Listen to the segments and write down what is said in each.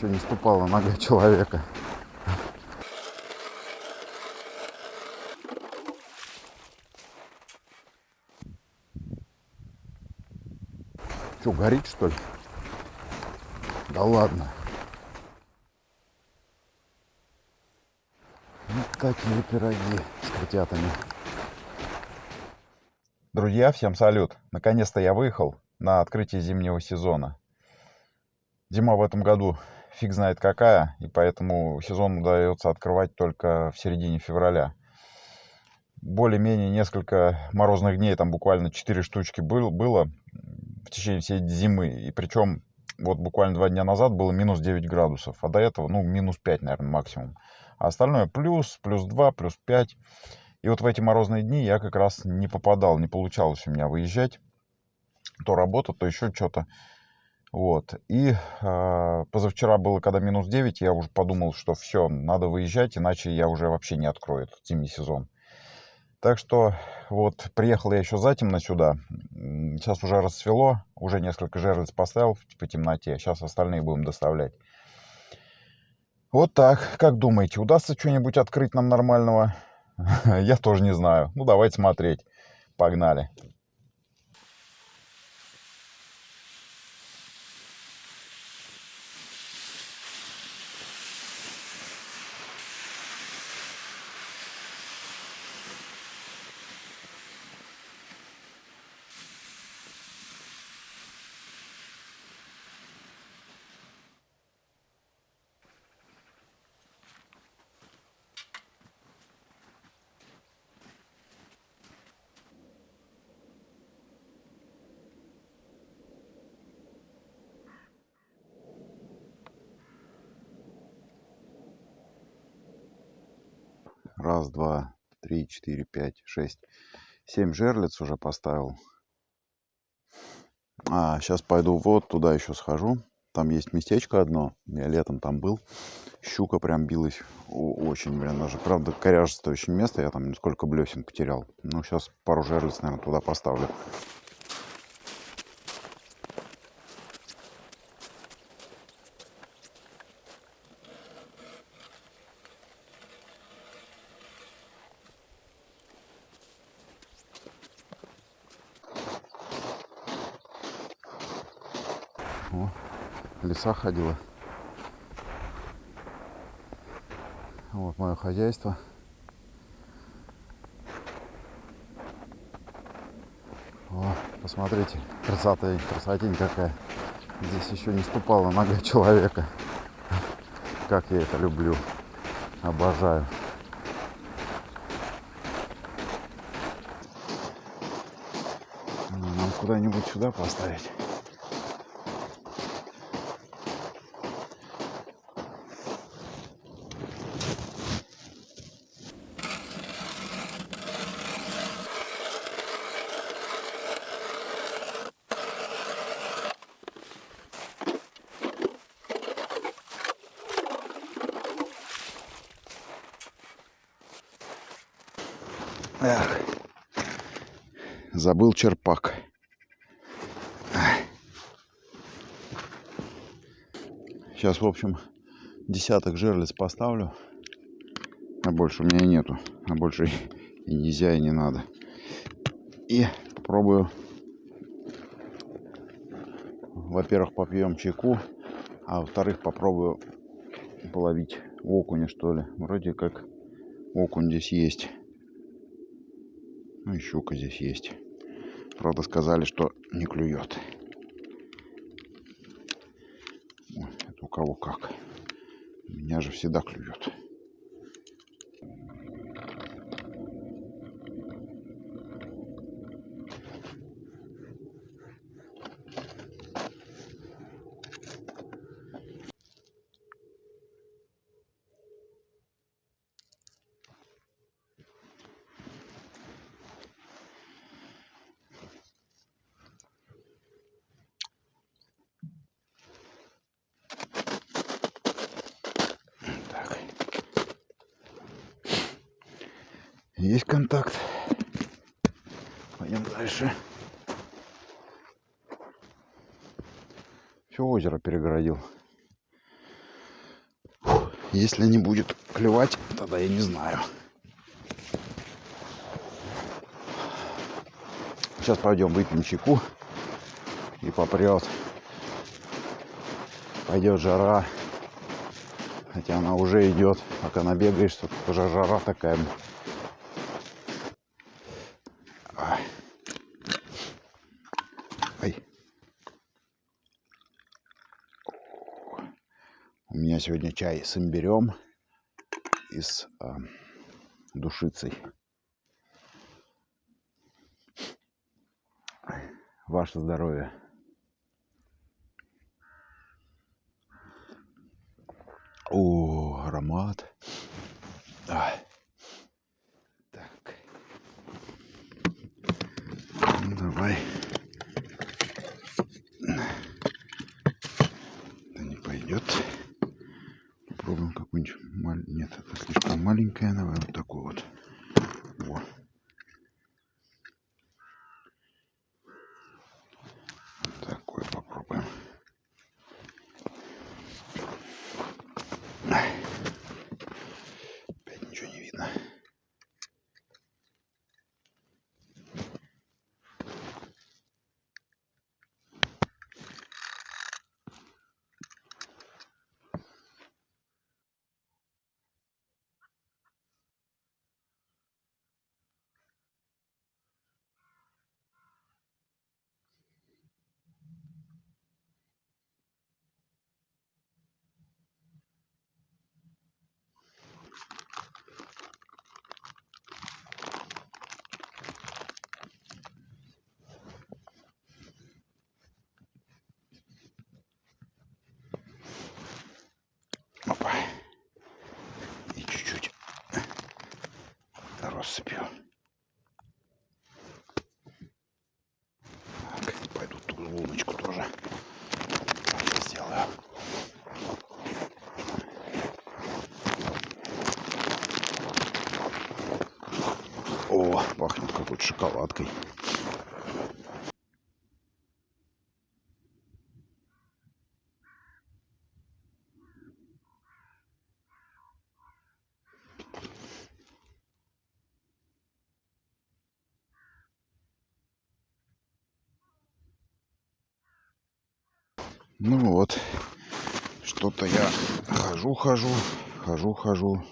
еще не ступала нога человека. Что, горит что ли? Да ладно. Вот такие пироги с котятами. Друзья, всем салют! Наконец-то я выехал на открытие зимнего сезона. Зима в этом году фиг знает какая, и поэтому сезон удается открывать только в середине февраля. Более-менее несколько морозных дней, там буквально 4 штучки был, было в течение всей зимы. И причем вот буквально два дня назад было минус 9 градусов, а до этого, ну, минус 5, наверное, максимум. А остальное плюс, плюс 2, плюс 5. И вот в эти морозные дни я как раз не попадал, не получалось у меня выезжать. То работа, то еще что-то. Вот. И э, позавчера было, когда минус 9, я уже подумал, что все, надо выезжать, иначе я уже вообще не открою этот зимний сезон. Так что вот приехал я еще затемно сюда. Сейчас уже расцвело, уже несколько жерлиц поставил по темноте. Сейчас остальные будем доставлять. Вот так. Как думаете, удастся что-нибудь открыть нам нормального? Я тоже не знаю. Ну, давайте смотреть. Погнали. Раз, два, три, четыре, пять, шесть. Семь жерлиц уже поставил. А, сейчас пойду вот туда еще схожу. Там есть местечко одно. Я летом там был. Щука прям билась. Очень, блин, даже. Правда, коряжестое очень место. Я там сколько блесен потерял. Ну, сейчас пару жерлиц, наверное, туда поставлю. О, леса ходила. Вот мое хозяйство. О, посмотрите, красота, красотень какая. Здесь еще не ступала нога человека. Как я это люблю. Обожаю. Нам куда-нибудь сюда поставить. Эх, забыл черпак. Сейчас, в общем, десяток жерлиц поставлю. А больше у меня нету. А больше и нельзя, и не надо. И попробую. Во-первых, попьем чайку. А во-вторых, попробую половить окуня, что ли. Вроде как окунь здесь есть. Ну и щука здесь есть. Правда, сказали, что не клюет. Ой, это у кого как. У меня же всегда клюет. Есть контакт. Пойдем дальше. Все озеро перегородил. Если не будет клевать, тогда я не знаю. Сейчас пойдем выпьем чайку и попрет. Пойдет жара. Хотя она уже идет. Пока набегаешься, тут уже жара такая. У меня сегодня чай с имбирем и с а, душицей. Ваше здоровье. О, аромат. А. Так. Ну, давай. Это не пойдет. Попробуем какую-нибудь маль... Нет, это слишком маленькая. Давай вот такую вот. Во. Такой попробуем. Ай. Опять ничего не видно. Опа. И чуть-чуть россыпью. Так, пойду ту луночку тоже сделаю. О, какой-то шоколадкой. Ну вот, что-то я хожу, хожу, хожу, хожу,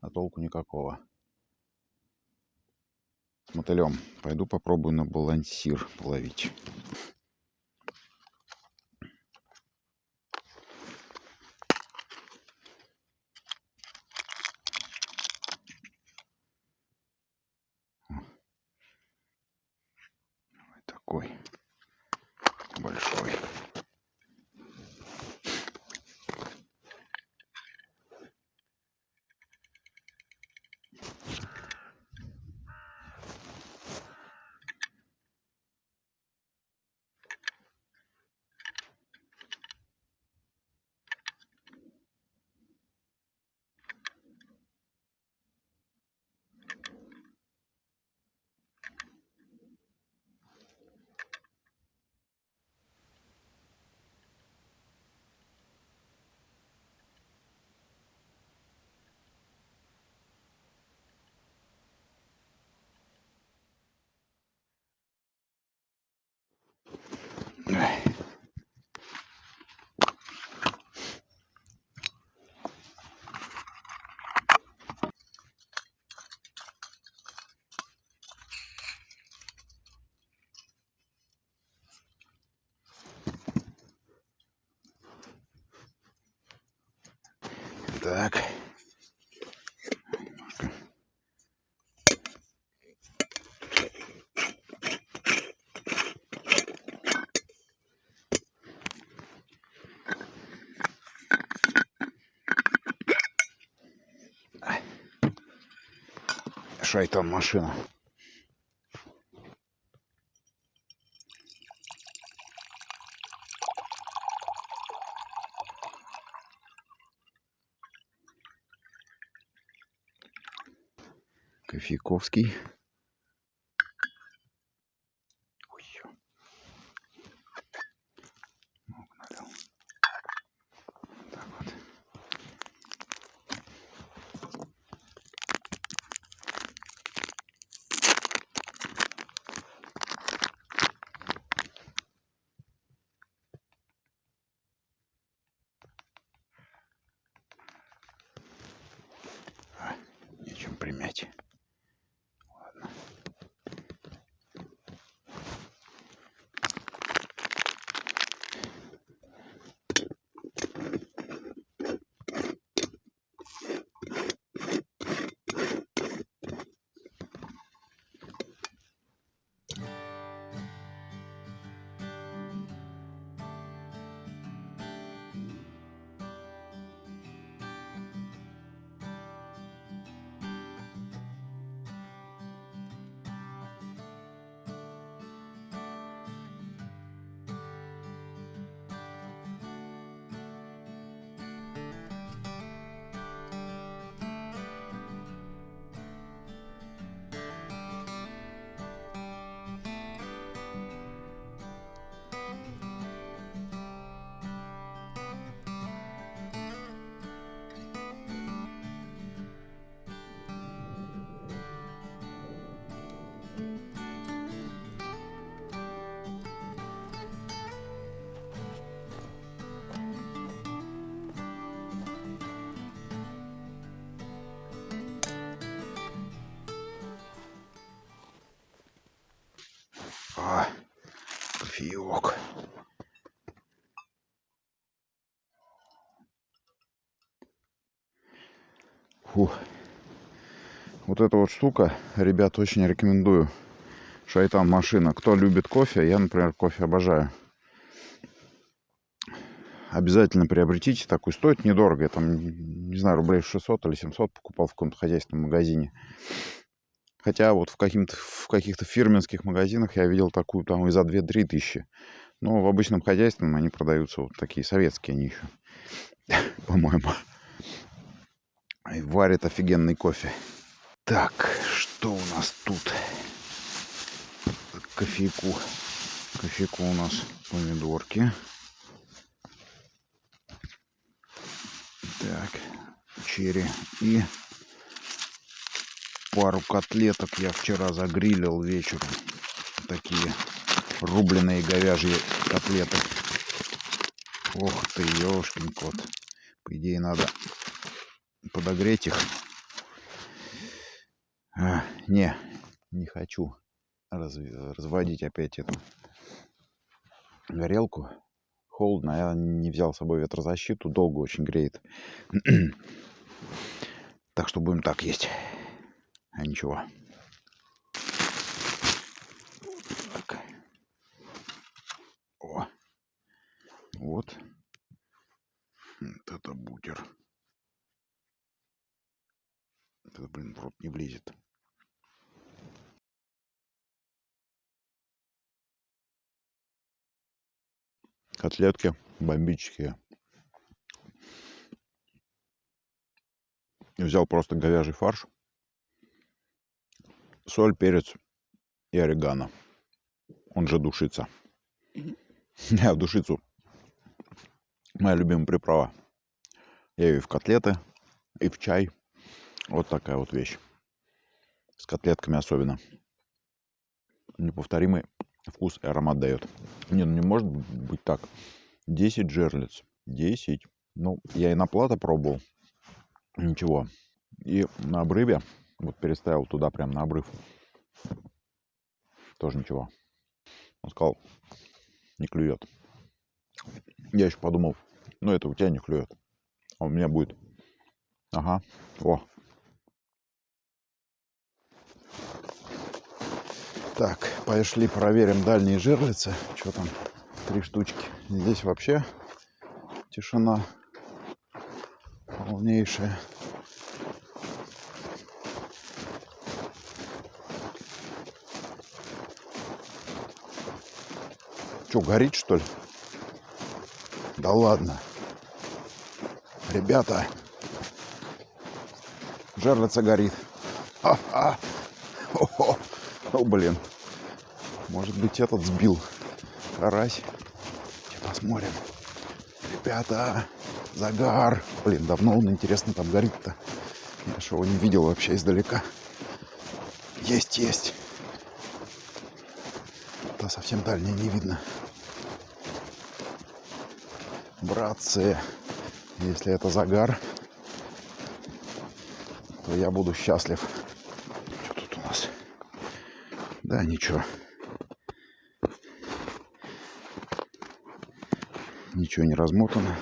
а толку никакого. Мотылем. Пойду попробую на балансир половить. Так. Шайтан машина. Кофейковский. Фу. Вот эта вот штука, ребят, очень рекомендую. Шайтан машина. Кто любит кофе, я, например, кофе обожаю. Обязательно приобретите такую. Стоит недорого. Я там, не знаю, рублей 600 или 700 покупал в каком-то хозяйственном магазине. Хотя вот в, в каких-то фирменских магазинах я видел такую там и за 2-3 тысячи. Но в обычном хозяйственном они продаются вот такие советские они еще, по-моему. И варит офигенный кофе. Так, что у нас тут? Кофейку. Кофейку у нас помидорки. Так, черри. И пару котлеток я вчера загрилил вечером. Такие рубленые говяжьи котлеты. Ох ты, ёшкин кот. По идее, надо подогреть их. А, не, не хочу раз, разводить опять эту горелку. Холодно, я не взял с собой ветрозащиту, долго очень греет. так что будем так есть. А ничего. Так. О. Вот. Вот это бутер. Это, блин, в рот не влезет. Котлетки бомбические. Взял просто говяжий фарш соль, перец и орегано. Он же душица. Я в душицу. Моя любимая приправа. Я ее и в котлеты, и в чай. Вот такая вот вещь. С котлетками особенно. Неповторимый вкус и аромат дает. Не, ну не может быть так. 10 жерлиц. 10. Ну, я и на плата пробовал. Ничего. И на обрыве вот переставил туда прям на обрыв. Тоже ничего. Он сказал, не клюет. Я еще подумал, ну это у тебя не клюет. А у меня будет. Ага. О. Так, пошли проверим дальние жерлицы. Что там? Три штучки. Здесь вообще тишина полнейшая. Что, горит, что ли? Да ладно. Ребята, жерлица горит. А -а. О, О, блин. Может быть, этот сбил. Карась. Сейчас посмотрим. Ребята, загар. Блин, давно он, интересно, там горит-то. Я же его не видел вообще издалека. Есть, есть. Да совсем дальний не видно братцы, если это загар, то я буду счастлив. Что тут у нас? Да, ничего. Ничего не размотано.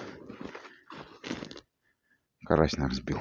Карась нас сбил.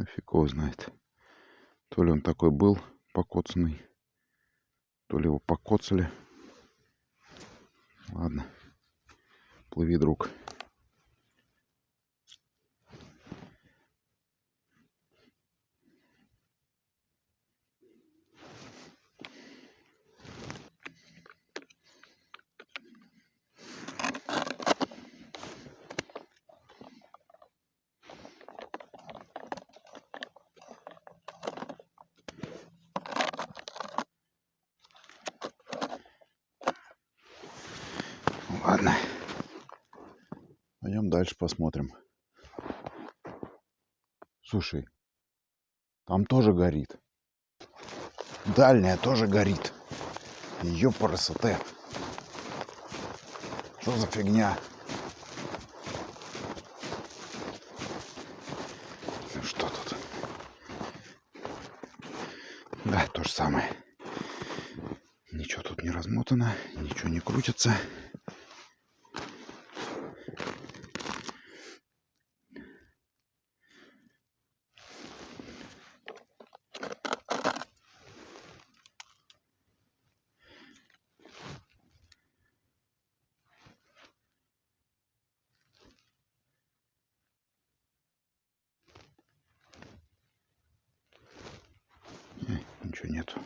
Ну, его знает. То ли он такой был покоцанный, то ли его покоцали. Ладно, плыви, друг. Ладно. Пойдем дальше посмотрим. Слушай, там тоже горит. Дальняя тоже горит. Ее красота. Что за фигня? Ну что тут? Да, то же самое. Ничего тут не размотано, ничего не крутится. Нету.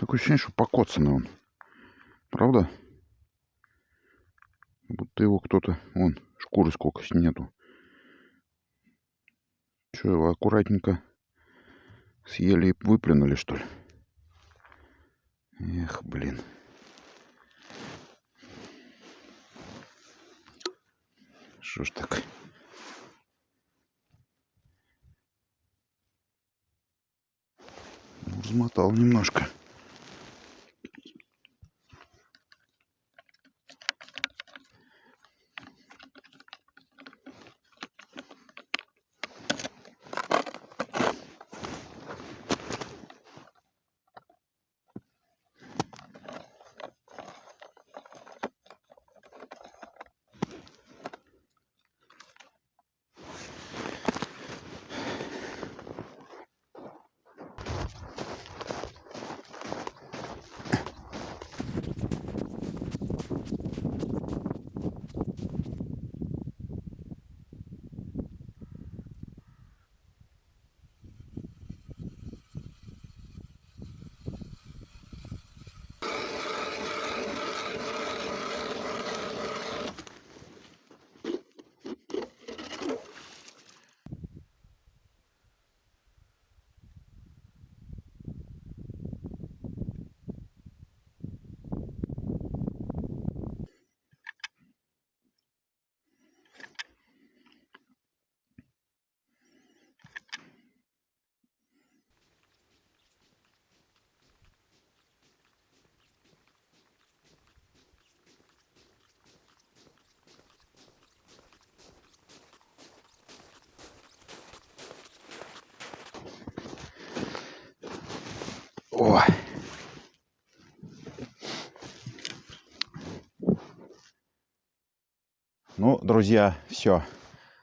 Такое ощущение, что покоцанный он. Правда? Будто его кто-то... Вон, шкуры сколько нету. Что, его аккуратненько съели и выплюнули, что ли? Эх, блин. Что ж так? Размотал немножко. О! Ну, друзья, все.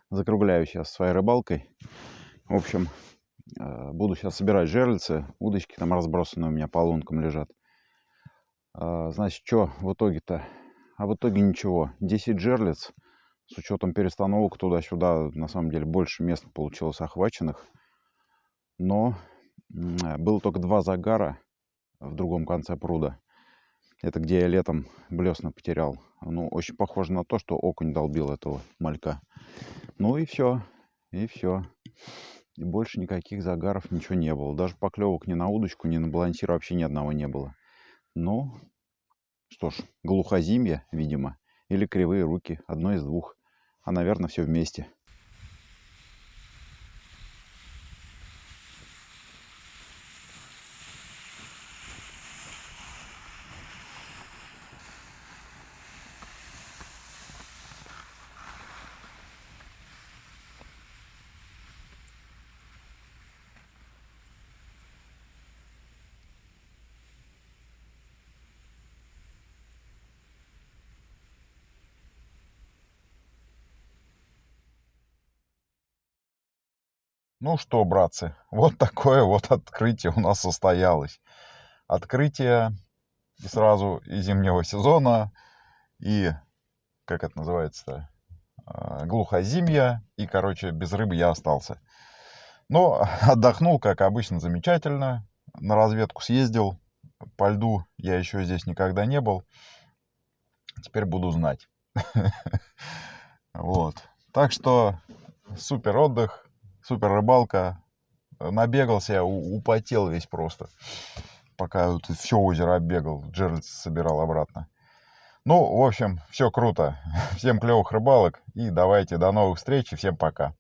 Закругляю сейчас своей рыбалкой. В общем, э, буду сейчас собирать жерлицы. Удочки там разбросаны у меня по лункам лежат. Э, значит, что в итоге-то? А в итоге ничего. 10 жерлиц. С учетом перестановок туда-сюда, на самом деле, больше места получилось охваченных. Но было только два загара в другом конце пруда. Это где я летом блесна потерял. Ну, очень похоже на то, что окунь долбил этого малька. Ну и все. И все. И больше никаких загаров ничего не было. Даже поклевок ни на удочку, ни на балансир вообще ни одного не было. Ну, что ж, глухозимье, видимо. Или кривые руки. Одно из двух. А, наверное, все вместе. Ну что, братцы, вот такое вот открытие у нас состоялось. Открытие и сразу и зимнего сезона, и, как это называется а, глухозимья, и, короче, без рыбы я остался. Но отдохнул, как обычно, замечательно. На разведку съездил. По льду я еще здесь никогда не был. Теперь буду знать. Вот. Так что супер отдых супер рыбалка. набегался, я употел весь просто. Пока вот все озеро оббегал, Джеральд собирал обратно. Ну, в общем, все круто. Всем клевых рыбалок и давайте до новых встреч и всем пока.